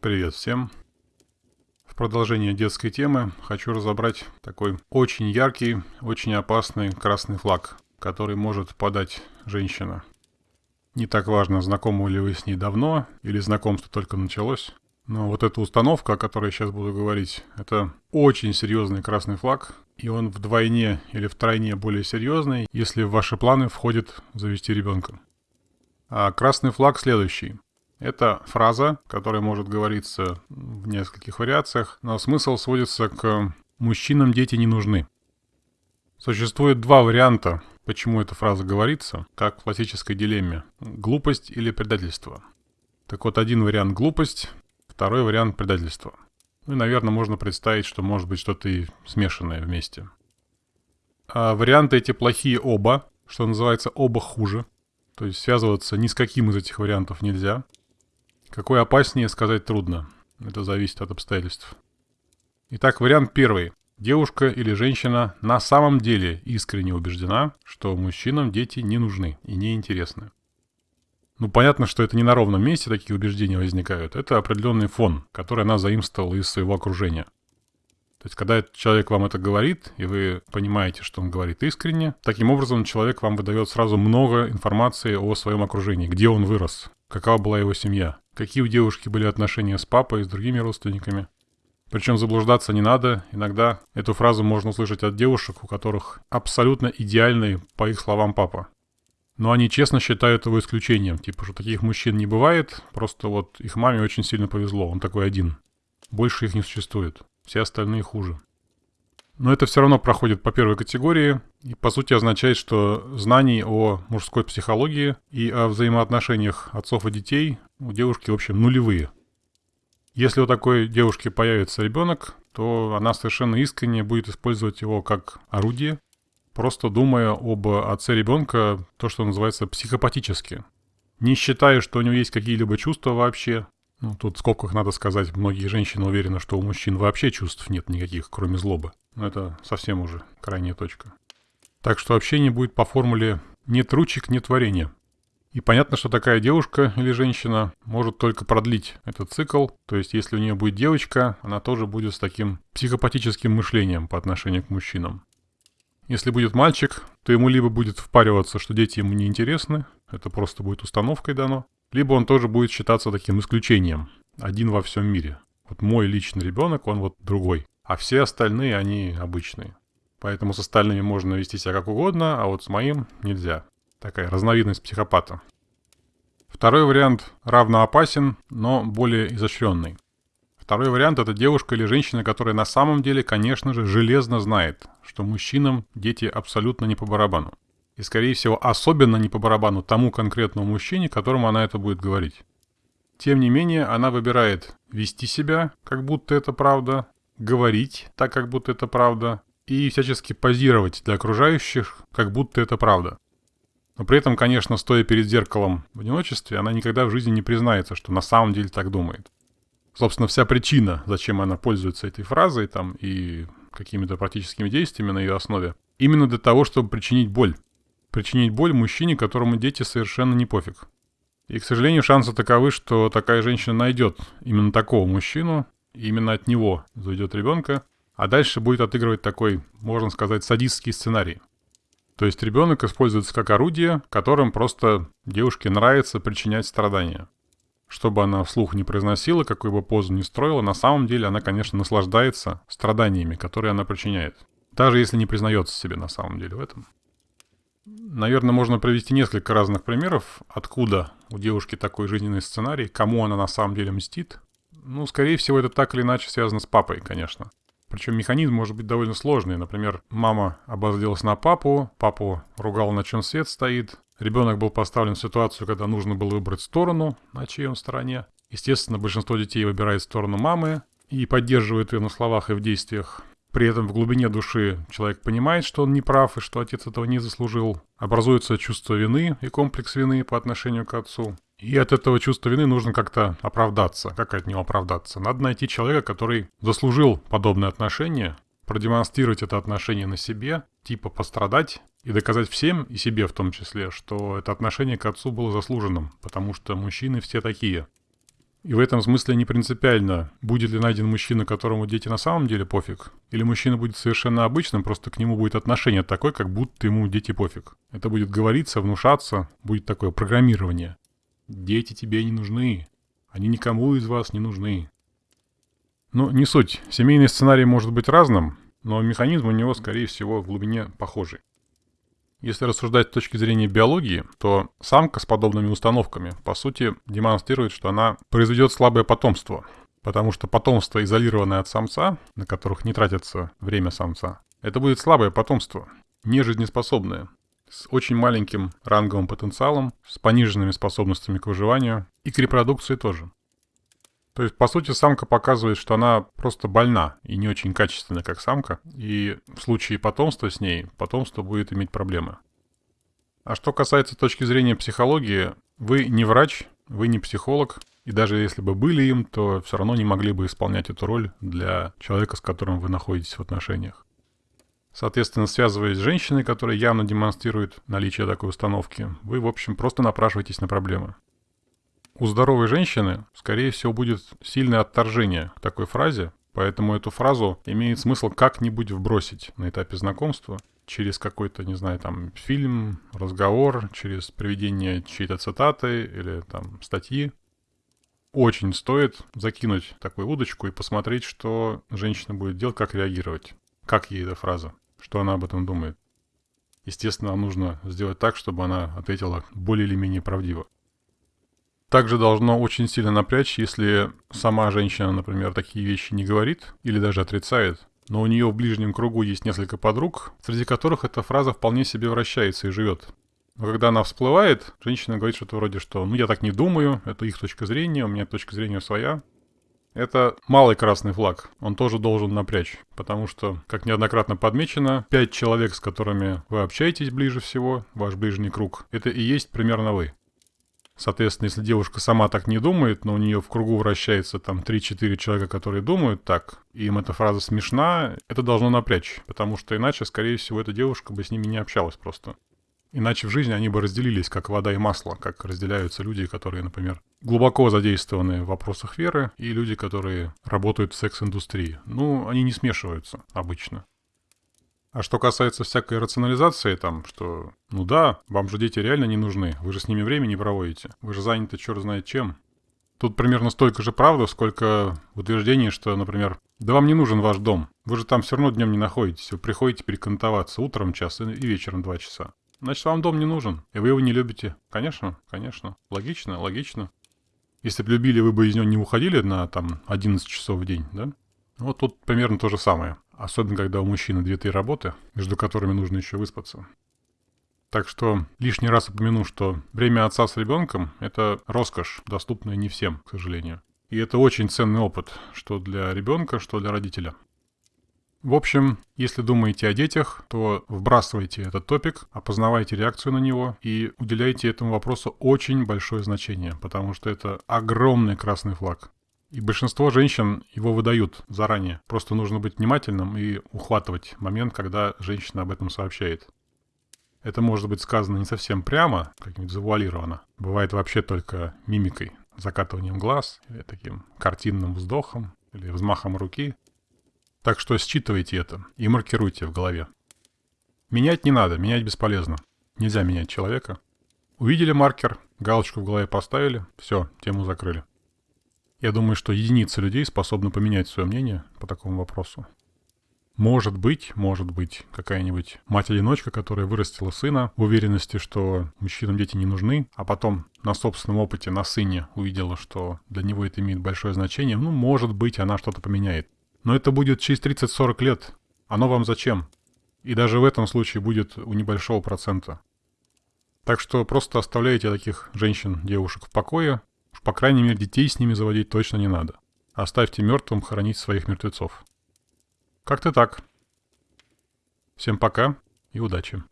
Привет всем! В продолжение детской темы хочу разобрать такой очень яркий, очень опасный красный флаг, который может подать женщина. Не так важно, знакомы ли вы с ней давно или знакомство только началось. Но вот эта установка, о которой я сейчас буду говорить, это очень серьезный красный флаг, и он вдвойне или втройне более серьезный, если в ваши планы входит завести ребенка. А красный флаг следующий. Это фраза, которая может говориться в нескольких вариациях, но смысл сводится к «мужчинам дети не нужны». Существует два варианта, почему эта фраза говорится, как в классической дилемме – глупость или предательство. Так вот, один вариант – глупость, второй вариант – предательство. Ну и, наверное, можно представить, что может быть что-то и смешанное вместе. А варианты эти плохие оба, что называется, оба хуже. То есть связываться ни с каким из этих вариантов нельзя – какой опаснее, сказать трудно. Это зависит от обстоятельств. Итак, вариант первый. Девушка или женщина на самом деле искренне убеждена, что мужчинам дети не нужны и не интересны. Ну, понятно, что это не на ровном месте такие убеждения возникают. Это определенный фон, который она заимствовала из своего окружения. То есть, когда человек вам это говорит, и вы понимаете, что он говорит искренне, таким образом человек вам выдает сразу много информации о своем окружении, где он вырос, какова была его семья, какие у девушки были отношения с папой и с другими родственниками. Причем заблуждаться не надо. Иногда эту фразу можно услышать от девушек, у которых абсолютно идеальный, по их словам, папа. Но они честно считают его исключением. Типа, что таких мужчин не бывает, просто вот их маме очень сильно повезло, он такой один. Больше их не существует. Все остальные хуже. Но это все равно проходит по первой категории и по сути означает, что знаний о мужской психологии и о взаимоотношениях отцов и детей у девушки, в общем, нулевые. Если у такой девушки появится ребенок, то она совершенно искренне будет использовать его как орудие, просто думая об отце ребенка, то, что называется психопатически. Не считая, что у него есть какие-либо чувства вообще. Ну, тут в скобках надо сказать, многие женщины уверены, что у мужчин вообще чувств нет никаких, кроме злобы. Но это совсем уже крайняя точка. Так что общение будет по формуле «нет ручек, нет варенья». И понятно, что такая девушка или женщина может только продлить этот цикл. То есть, если у нее будет девочка, она тоже будет с таким психопатическим мышлением по отношению к мужчинам. Если будет мальчик, то ему либо будет впариваться, что дети ему не интересны, это просто будет установкой дано, либо он тоже будет считаться таким исключением, один во всем мире. Вот мой личный ребенок, он вот другой а все остальные, они обычные. Поэтому с остальными можно вести себя как угодно, а вот с моим нельзя. Такая разновидность психопата. Второй вариант равно опасен, но более изощренный. Второй вариант – это девушка или женщина, которая на самом деле, конечно же, железно знает, что мужчинам дети абсолютно не по барабану. И, скорее всего, особенно не по барабану тому конкретному мужчине, которому она это будет говорить. Тем не менее, она выбирает вести себя, как будто это правда, говорить так, как будто это правда, и всячески позировать для окружающих, как будто это правда. Но при этом, конечно, стоя перед зеркалом в одиночестве, она никогда в жизни не признается, что на самом деле так думает. Собственно, вся причина, зачем она пользуется этой фразой там и какими-то практическими действиями на ее основе, именно для того, чтобы причинить боль. Причинить боль мужчине, которому дети совершенно не пофиг. И, к сожалению, шансы таковы, что такая женщина найдет именно такого мужчину, именно от него зайдет ребенка, а дальше будет отыгрывать такой, можно сказать, садистский сценарий. То есть ребенок используется как орудие, которым просто девушке нравится причинять страдания. Что бы она вслух не произносила, какую бы позу не строила, на самом деле она, конечно, наслаждается страданиями, которые она причиняет. Даже если не признается себе на самом деле в этом. Наверное, можно привести несколько разных примеров, откуда у девушки такой жизненный сценарий, кому она на самом деле мстит, ну, скорее всего, это так или иначе связано с папой, конечно. Причем механизм может быть довольно сложный. Например, мама обозлилась на папу, папу ругал, на чем свет стоит. Ребенок был поставлен в ситуацию, когда нужно было выбрать сторону, на чьей он стороне. Естественно, большинство детей выбирает сторону мамы и поддерживает ее на словах и в действиях. При этом в глубине души человек понимает, что он не прав и что отец этого не заслужил. Образуется чувство вины и комплекс вины по отношению к отцу. И от этого чувства вины нужно как-то оправдаться. Как от него оправдаться? Надо найти человека, который заслужил подобное отношение, продемонстрировать это отношение на себе, типа пострадать и доказать всем, и себе в том числе, что это отношение к отцу было заслуженным, потому что мужчины все такие. И в этом смысле не принципиально, будет ли найден мужчина, которому дети на самом деле пофиг, или мужчина будет совершенно обычным, просто к нему будет отношение такое, как будто ему дети пофиг. Это будет говориться, внушаться, будет такое программирование. Дети тебе не нужны. Они никому из вас не нужны. Ну, не суть. Семейный сценарий может быть разным, но механизм у него, скорее всего, в глубине похожий. Если рассуждать с точки зрения биологии, то самка с подобными установками, по сути, демонстрирует, что она произведет слабое потомство. Потому что потомство, изолированное от самца, на которых не тратится время самца, это будет слабое потомство, не жизнеспособное, с очень маленьким ранговым потенциалом, с пониженными способностями к выживанию и к репродукции тоже. То есть, по сути, самка показывает, что она просто больна и не очень качественная, как самка. И в случае потомства с ней, потомство будет иметь проблемы. А что касается точки зрения психологии, вы не врач, вы не психолог, и даже если бы были им, то все равно не могли бы исполнять эту роль для человека, с которым вы находитесь в отношениях. Соответственно, связываясь с женщиной, которая явно демонстрирует наличие такой установки, вы, в общем, просто напрашиваетесь на проблемы. У здоровой женщины, скорее всего, будет сильное отторжение к такой фразе, поэтому эту фразу имеет смысл как-нибудь вбросить на этапе знакомства через какой-то, не знаю, там, фильм, разговор, через приведение чьей-то цитаты или там статьи. Очень стоит закинуть такую удочку и посмотреть, что женщина будет делать, как реагировать, как ей эта фраза, что она об этом думает. Естественно, нужно сделать так, чтобы она ответила более или менее правдиво. Также должно очень сильно напрячь, если сама женщина, например, такие вещи не говорит или даже отрицает, но у нее в ближнем кругу есть несколько подруг, среди которых эта фраза вполне себе вращается и живет. Но когда она всплывает, женщина говорит что-то вроде, что «ну я так не думаю, это их точка зрения, у меня точка зрения своя». Это малый красный флаг, он тоже должен напрячь, потому что, как неоднократно подмечено, пять человек, с которыми вы общаетесь ближе всего, ваш ближний круг, это и есть примерно вы. Соответственно, если девушка сама так не думает, но у нее в кругу вращается там 3-4 человека, которые думают так, и им эта фраза смешна, это должно напрячь, потому что иначе, скорее всего, эта девушка бы с ними не общалась просто. Иначе в жизни они бы разделились, как вода и масло, как разделяются люди, которые, например, глубоко задействованы в вопросах веры, и люди, которые работают в секс-индустрии. Ну, они не смешиваются обычно. А что касается всякой рационализации, там, что, ну да, вам же дети реально не нужны, вы же с ними время не проводите, вы же заняты черт знает чем. Тут примерно столько же правды, сколько утверждений, что, например, да вам не нужен ваш дом, вы же там все равно днем не находитесь, вы приходите перекантоваться утром час и вечером два часа. Значит, вам дом не нужен, и вы его не любите. Конечно, конечно. Логично, логично. Если бы любили, вы бы из него не уходили на там 11 часов в день, да? Вот тут примерно то же самое. Особенно, когда у мужчины две-три работы, между которыми нужно еще выспаться. Так что лишний раз упомяну, что время отца с ребенком – это роскошь, доступная не всем, к сожалению. И это очень ценный опыт, что для ребенка, что для родителя. В общем, если думаете о детях, то вбрасывайте этот топик, опознавайте реакцию на него и уделяйте этому вопросу очень большое значение, потому что это огромный красный флаг. И большинство женщин его выдают заранее. Просто нужно быть внимательным и ухватывать момент, когда женщина об этом сообщает. Это может быть сказано не совсем прямо, как-нибудь завуалировано. Бывает вообще только мимикой, закатыванием глаз, или таким картинным вздохом, или взмахом руки. Так что считывайте это и маркируйте в голове. Менять не надо, менять бесполезно. Нельзя менять человека. Увидели маркер, галочку в голове поставили, все, тему закрыли. Я думаю, что единицы людей способны поменять свое мнение по такому вопросу. Может быть, может быть, какая-нибудь мать-одиночка, которая вырастила сына в уверенности, что мужчинам дети не нужны, а потом на собственном опыте на сыне увидела, что для него это имеет большое значение, ну, может быть, она что-то поменяет. Но это будет через 30-40 лет. Оно вам зачем? И даже в этом случае будет у небольшого процента. Так что просто оставляйте таких женщин, девушек в покое, по крайней мере, детей с ними заводить точно не надо. Оставьте мертвым хоронить своих мертвецов. Как-то так. Всем пока и удачи.